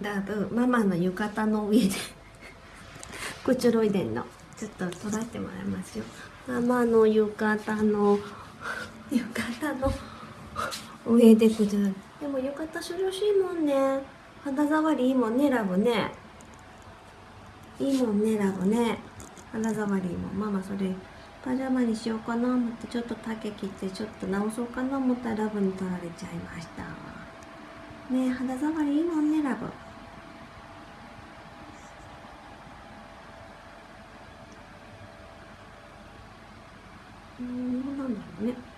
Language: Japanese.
ラブママの浴衣の上で くつろいでんの。ちょっと撮らせてもらいますよ。ママの浴衣の浴衣の上でくつろいで。も浴衣涼しいもんね。肌触りいいもんねラブね。いいもんねラブね。肌触りいいもん。ママそれパジャマにしようかな思ってちょっと丈切ってちょっと直そうかな思ったらラブに取られちゃいました。ね肌触りいいもんねラブ。うんなんだろうね。